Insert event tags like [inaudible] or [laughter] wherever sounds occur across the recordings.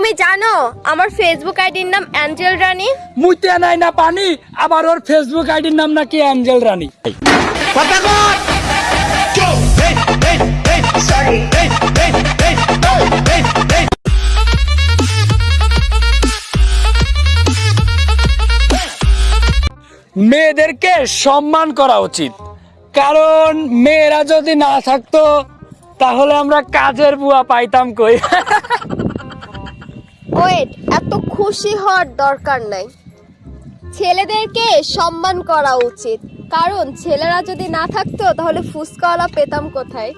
তুমি জানো আমার ফেসবুক আইডির নাম অ্যাঞ্জেল রানী মুইতে নাই না পানি আবার ওর ফেসবুক আইডির নাম নাকি অ্যাঞ্জেল রানী মেয়েদেরকে সম্মান করা উচিত। কারণ মেয়েরা যদি না থাকতো তাহলে আমরা কাজের বুয়া পাইতাম কই? [laughs] ওয়েট এত খুশি হওয়ার দরকার নাই। ছেলেদেরকে সম্মান করা উচিত। কারণ ছেলেরা যদি না থাকতো, তাহলে ফুসকাওয়ালা পেতাম কোথায়?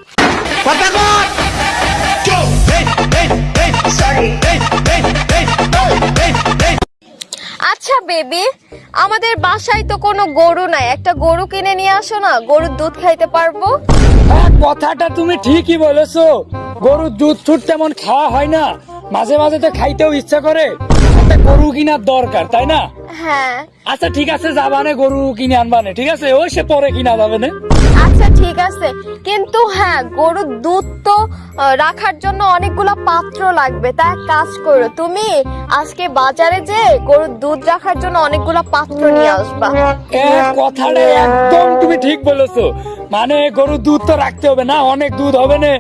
আচ্ছা বেবি, আমাদের বাসায় তো কোনো গরু নাই। একটা গরু কিনে নিয়ে আসো না, গরুর দুধ খাইতে পারব? কথাটা তুমি ঠিকই বলেছ। গরুর দুধ তেমন খাওয়া হয় না। মাঝে মাঝে তো খাইতেও ইচ্ছা করে। একটা গরু কিনার দরকার তাই না? হ্যাঁ। আচ্ছা ঠিক আছে যাবানে গরু কিনে আনবানে ঠিক আছে? ওই সে পরে কিনা যাবে না আচ্ছা ঠিক আছে। কিন্তু হ্যাঁ গরুর দুধ তো রাখার জন্য অনেকগুলো পাত্র লাগবে। তা এক কাজ করো তুমি আজকে বাজারে যে গরুর দুধ রাখার জন্য অনেকগুলো পাত্র নিয়ে আসবা। কথাটা একদম তুমি ঠিক বলেছ। মানে গরুর দুধ তো রাখতে হবে না অনেক দুধ হবে না।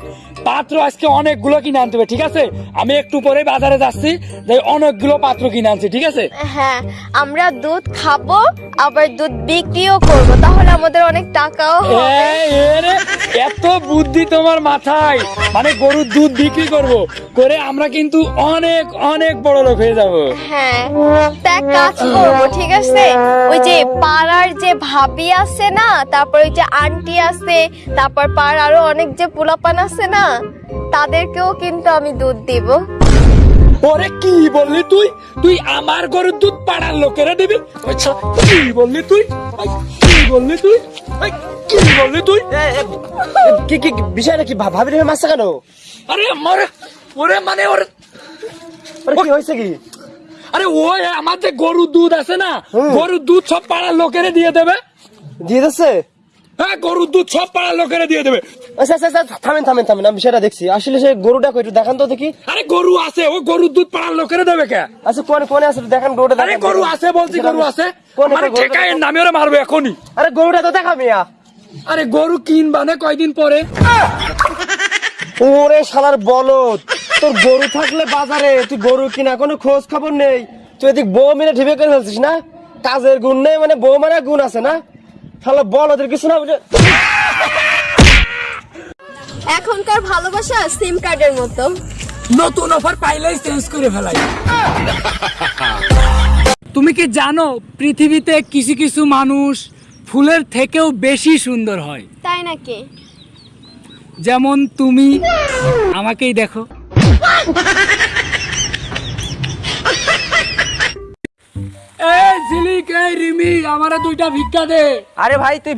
পাত্র আজকে অনেকগুলো কিনে আনতে হবে ঠিক আছে? আমি একটু পরে বাজারে যাচ্ছি যে অনেকগুলো পাত্র কিনে আনছি ঠিক আছে? হ্যাঁ আমরা দুধ খাব আবার দুধ বিক্রিও করব তাহলে আমাদের অনেক টাকাও হবে। এত বুদ্ধি তোমার মাথায়। মানে গরুর দুধ বিক্রি করব করে আমরা কিন্তু অনেক অনেক বড় লোক হয়ে যাব। হ্যাঁ তা কাজ করব ঠিক আছে? ওই যে পাড়ার যে ভাবি আছে না তারপর ওই যে আন্টি আছে তারপর পাড়ার আরও অনেক যে পোলাপান আছে না তাদেরকেও কিন্তু আমি দুধ দিব। ওরে কি বললি তুই? তুই আমার গরুর দুধ পাড়ার লোকেরা দিবি? আচ্ছা কি বললি তুই? কি বললি তুই? কি বললি তুই? কি কি কি- বিষয়টা কি ভাবি রেখে মারছে কেন? আরে মরে ওরে মানে ওর আরে কি হয়েছে কি? আরে ওই আমাদের গরুর দুধ আছে না। গরুর দুধ সব পাড়ার লোকেরা দিয়ে দেবে। দিয়ে দিচ্ছে? হ্যাঁ গরুর দুধ সব পাড়ার লোকেরা দিয়ে দেবে। আচ্ছা আচ্ছা আচ্ছা থামেন থামেন থামেন আমি বিষয়টা দেখছি। আসলে সে গরুটা কই একটু দেখান তো দেখি। আরে গরু আছে ও গরুর দুধ পাড়ার লোকেরা দেবে কে? আচ্ছা কোনে কোনে আছে দেখান গরুটা আরে গরু আছে বলছি গরু আছে। মানে ঠেকায় নামে ওরা মারবে এখনই। আরে গরুটা তো দেখা মিয়া আরে গরু কিনবা না কয়দিন পরে? ওরে শালার বলদ তোর গরু থাকলে বাজারে তুই গরু কিনা কোনো খোঁজ খবর নেই। তুই এদিক বউ মিলে ঢিবে করে ফেলছিস না? কাজের গুণ নেই মানে বউ মানে গুণ আছে না? শালা বলদের কিছু না বুঝে এখনকার ভালোবাসা সিম কার্ডের মতো। নতুন অফার পাইলেই চেঞ্জ করে ফেলাই। তুমি কি জানো পৃথিবীতে কিছু কিছু মানুষ ফুলের থেকেও বেশি সুন্দর হয়? তাই নাকি? যেমন তুমি আমাকেই দেখো। এই ঝিলিক এই রিমি আমারে দুইটা ভিক্ষা দে। আরে ভাই তুই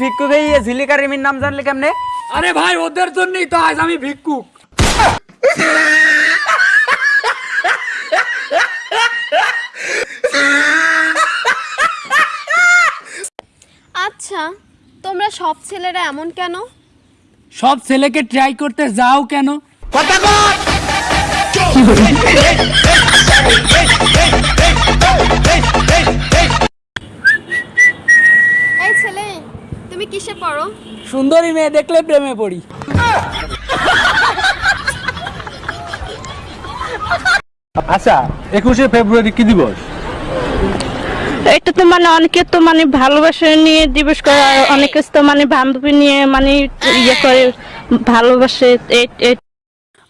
ঝিলিকা রিমির নাম জানলে কেমনে? আরে ভাই ওদের জন্যই তো আজ আমি ভিক্ষুক। আচ্ছা তোমরা সব ছেলেরা এমন কেন? সব ছেলেকে ট্রাই করতে যাও কেন? এই সুন্দরী মেয়ে দেখলে প্রেমে পড়ি। আচ্ছা একুশে ফেব্রুয়ারি কি দিবস? এটা তো মানে অনেকে তো মানে ভালোবাসা নিয়ে দিবস করে আর অনেকে তো মানে বান্ধবী নিয়ে মানে ইয়ে করে ভালোবাসে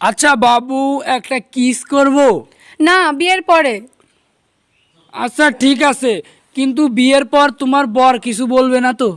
আচ্ছা বাবু একটা কিস করব? না বিয়ের পরে। আচ্ছা ঠিক আছে কিন্তু বিয়ের পর তোমার বর কিছু বলবে না তো?